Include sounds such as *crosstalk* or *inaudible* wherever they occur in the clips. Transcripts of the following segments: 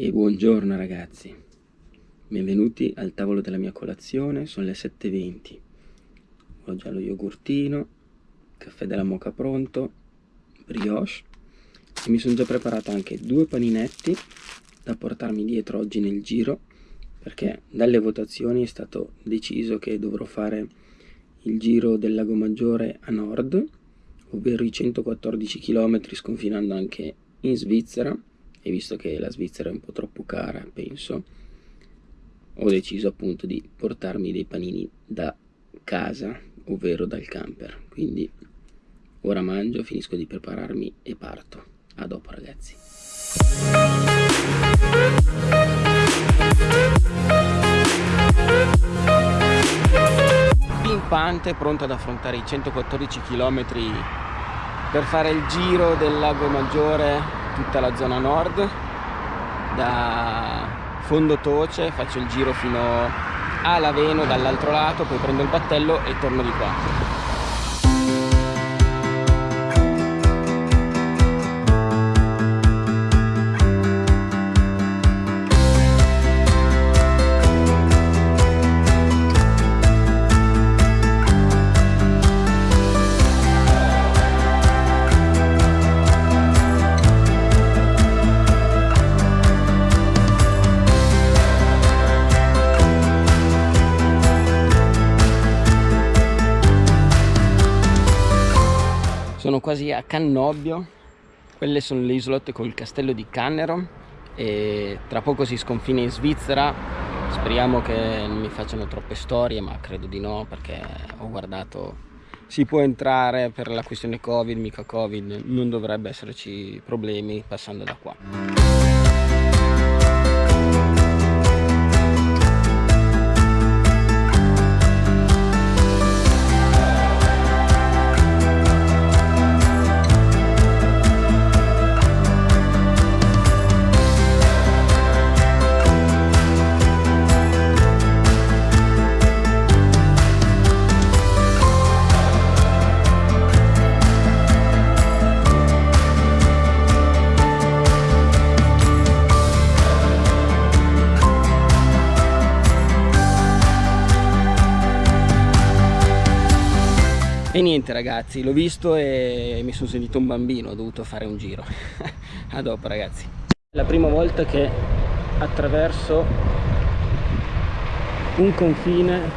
E buongiorno ragazzi, benvenuti al tavolo della mia colazione, sono le 7.20 Ho già lo yogurtino, caffè della moca pronto, brioche. E mi sono già preparato anche due paninetti da portarmi dietro oggi nel giro perché dalle votazioni è stato deciso che dovrò fare il giro del lago Maggiore a nord ovvero i 114 km sconfinando anche in Svizzera e visto che la Svizzera è un po' troppo cara penso ho deciso appunto di portarmi dei panini da casa ovvero dal camper. Quindi ora mangio finisco di prepararmi e parto. A dopo ragazzi. Pimpante pronto ad affrontare i 114 km per fare il giro del lago Maggiore tutta la zona nord da Fondo Toce faccio il giro fino a Laveno dall'altro lato poi prendo il battello e torno di qua sono quasi a Cannobbio quelle sono le isolotte col castello di Cannero e tra poco si sconfina in Svizzera. Speriamo che non mi facciano troppe storie ma credo di no perché ho guardato si può entrare per la questione covid mica covid non dovrebbe esserci problemi passando da qua E niente ragazzi, l'ho visto e mi sono sentito un bambino, ho dovuto fare un giro. *laughs* A dopo ragazzi. La prima volta che attraverso un confine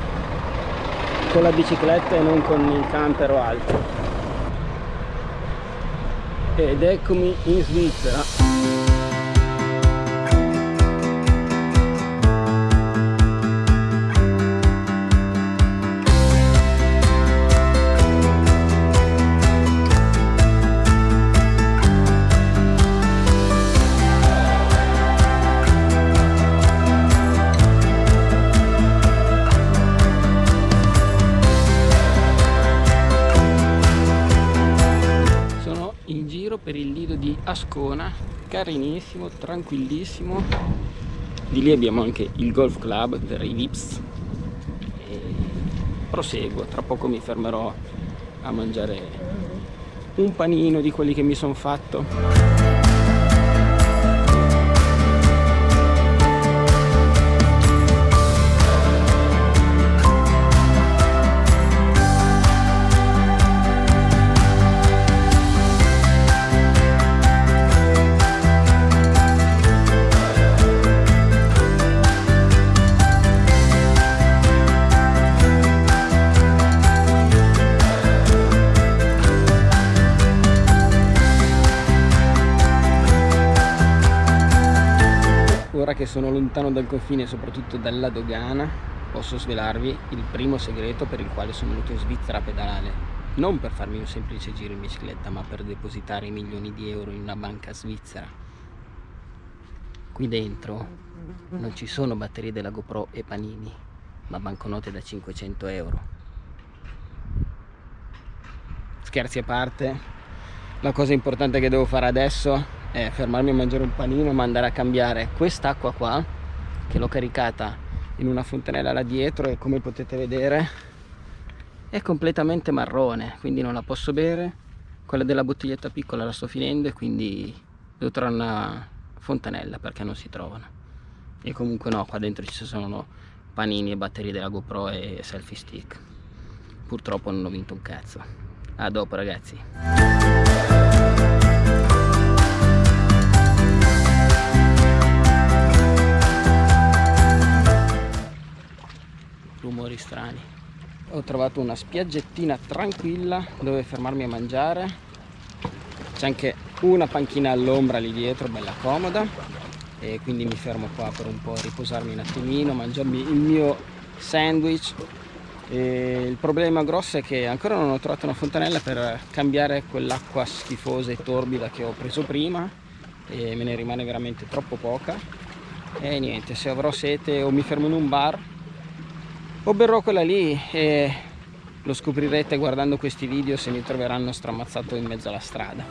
con la bicicletta e non con il camper o altro. Ed eccomi in Svizzera. Ascona carinissimo, tranquillissimo. Di lì abbiamo anche il golf club per i vips. E proseguo, tra poco mi fermerò a mangiare un panino di quelli che mi sono fatto ora che sono lontano dal confine soprattutto dalla dogana. Posso svelarvi il primo segreto per il quale sono venuto in Svizzera a pedalare. Non per farmi un semplice giro in bicicletta ma per depositare milioni di euro in una banca svizzera. Qui dentro non ci sono batterie della GoPro e panini ma banconote da 500 euro. Scherzi a parte la cosa importante che devo fare adesso è fermarmi a mangiare un panino ma andare a cambiare quest'acqua qua che l'ho caricata in una fontanella là dietro e come potete vedere è completamente marrone quindi non la posso bere. Quella della bottiglietta piccola la sto finendo e quindi devo trovare una fontanella perché non si trovano. E comunque no qua dentro ci sono panini e batterie della GoPro e selfie stick. Purtroppo non ho vinto un cazzo. A dopo ragazzi rumori strani. Ho trovato una spiaggettina tranquilla dove fermarmi a mangiare. C'è anche una panchina all'ombra lì dietro bella comoda. E quindi mi fermo qua per un po' riposarmi un attimino mangiarmi il mio sandwich. E il problema grosso è che ancora non ho trovato una fontanella per cambiare quell'acqua schifosa e torbida che ho preso prima. E me ne rimane veramente troppo poca. E niente se avrò sete o mi fermo in un bar o berrò quella lì e lo scoprirete guardando questi video se mi troveranno stramazzato in mezzo alla strada.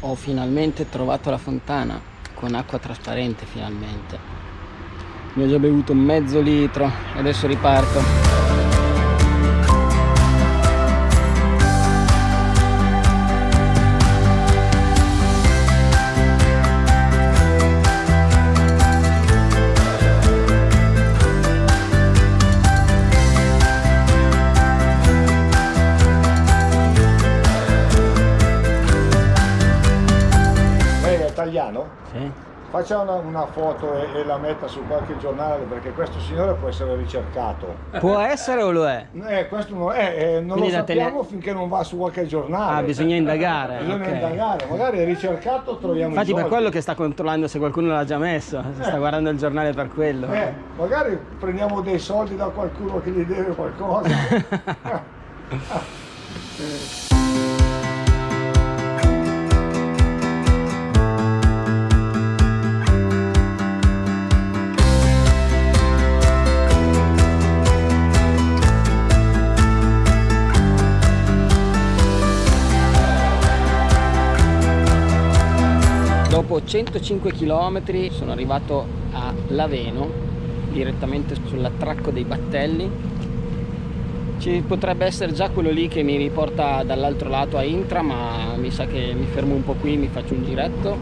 Ho finalmente trovato la fontana con acqua trasparente finalmente. Ne ho già bevuto mezzo litro e adesso riparto Faccia una, una foto e, e, la metta su qualche giornale perché questo signore può essere ricercato. Può essere o lo è? Eh, questo non, è, eh, non lo sappiamo tele... finché non va su qualche giornale. Ah, bisogna indagare. bisogna okay. indagare, magari è ricercato troviamo Infatti per quello che sta controllando se qualcuno l'ha già messo, eh. sta guardando il giornale per quello. Eh, magari prendiamo dei soldi da qualcuno che gli deve qualcosa. *laughs* dopo 105 km sono arrivato a Laveno direttamente sull'attracco dei battelli. Ci potrebbe essere già quello lì che mi riporta dall'altro lato a Intra ma mi sa che mi fermo un po' qui mi faccio un giretto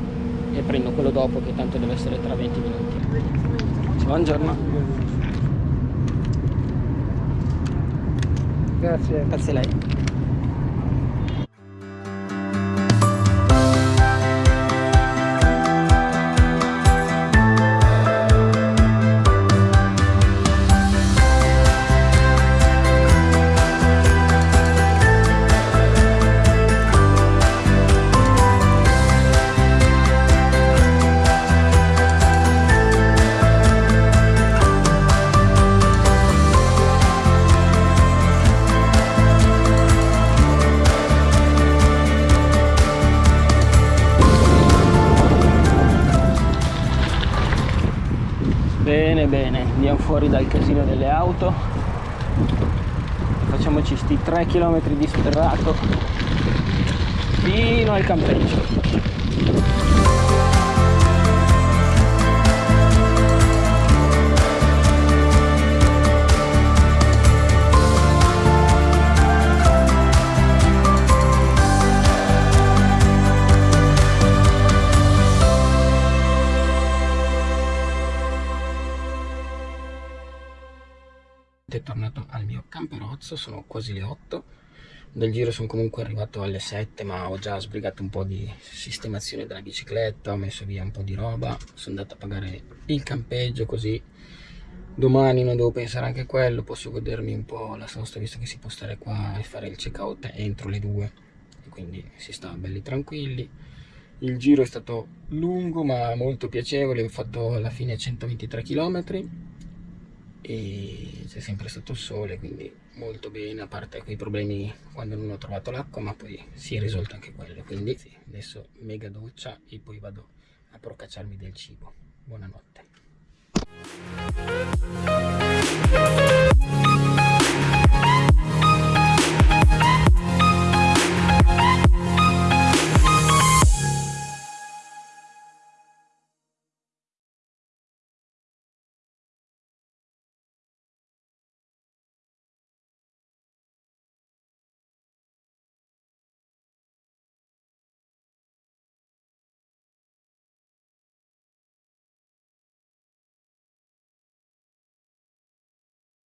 e prendo quello dopo che tanto deve essere tra 20 minuti. Buongiorno. Grazie. Grazie a lei andiamo fuori dal casino delle auto. Facciamoci sti 3 km di sterrato fino al campeggio tornato al mio camperozzo, sono quasi le 8 del giro sono comunque arrivato alle 7 ma ho già sbrigato un po' di sistemazione della bicicletta ho messo via un po' di roba sono andato a pagare il campeggio così domani non devo pensare anche a quello posso godermi un po' la sosta visto che si può stare qua e fare il check out entro le 2 quindi si sta belli tranquilli. Il giro è stato lungo ma molto piacevole ho fatto alla fine 123 km e c'è sempre stato il sole quindi molto bene a parte quei problemi quando non ho trovato l'acqua ma poi si è risolto anche quello. Quindi sì, adesso mega doccia e poi vado a procacciarmi del cibo. Buonanotte